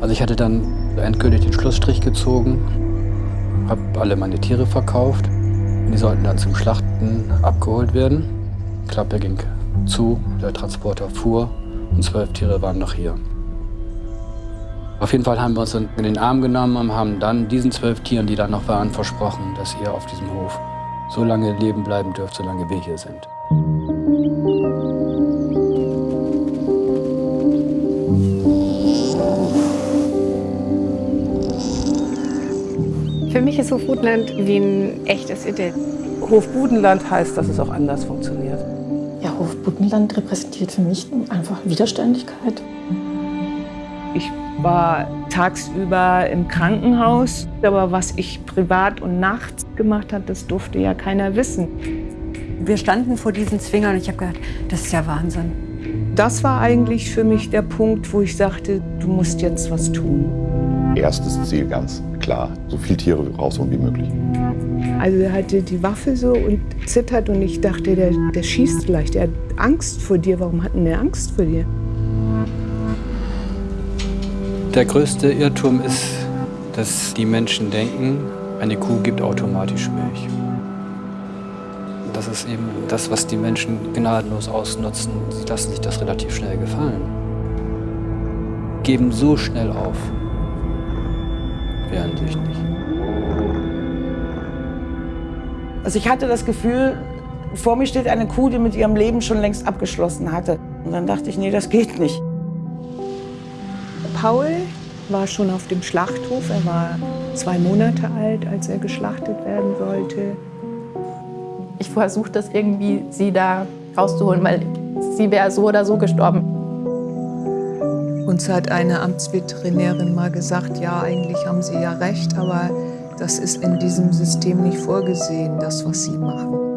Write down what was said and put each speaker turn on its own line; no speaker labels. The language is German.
Also ich hatte dann endgültig den Schlussstrich gezogen, habe alle meine Tiere verkauft. Die sollten dann zum Schlachten abgeholt werden. Die Klappe ging zu, der Transporter fuhr und zwölf Tiere waren noch hier. Auf jeden Fall haben wir uns in den Arm genommen und haben dann diesen zwölf Tieren, die da noch waren, versprochen, dass ihr auf diesem Hof so lange leben bleiben dürft, solange wir hier sind.
Mich ist Hofbudenland wie ein echtes Idyll.
Hofbudenland heißt, dass es auch anders funktioniert.
Ja, Hofbudenland repräsentiert für mich einfach Widerständigkeit.
Ich war tagsüber im Krankenhaus, aber was ich privat und nachts gemacht habe, das durfte ja keiner wissen.
Wir standen vor diesen Zwingern und ich habe gedacht, das ist ja Wahnsinn.
Das war eigentlich für mich der Punkt, wo ich sagte, du musst jetzt was tun.
Erstes Ziel ganz klar, so viele Tiere rausholen wie möglich.
Also er hatte die Waffe so und zittert und ich dachte, der, der schießt vielleicht, er hat Angst vor dir. Warum hat denn der Angst vor dir?
Der größte Irrtum ist, dass die Menschen denken, eine Kuh gibt automatisch Milch. Das ist eben das, was die Menschen gnadenlos ausnutzen. Sie lassen sich das relativ schnell gefallen. Geben so schnell auf. Wehren sich nicht.
Also ich hatte das Gefühl, vor mir steht eine Kuh, die mit ihrem Leben schon längst abgeschlossen hatte. Und dann dachte ich, nee, das geht nicht.
Paul war schon auf dem Schlachthof. Er war zwei Monate alt, als er geschlachtet werden sollte.
Ich versuche das irgendwie, sie da rauszuholen, weil sie wäre so oder so gestorben.
Uns hat eine Amtsveterinärin mal gesagt, ja, eigentlich haben Sie ja recht, aber das ist in diesem System nicht vorgesehen, das, was Sie machen.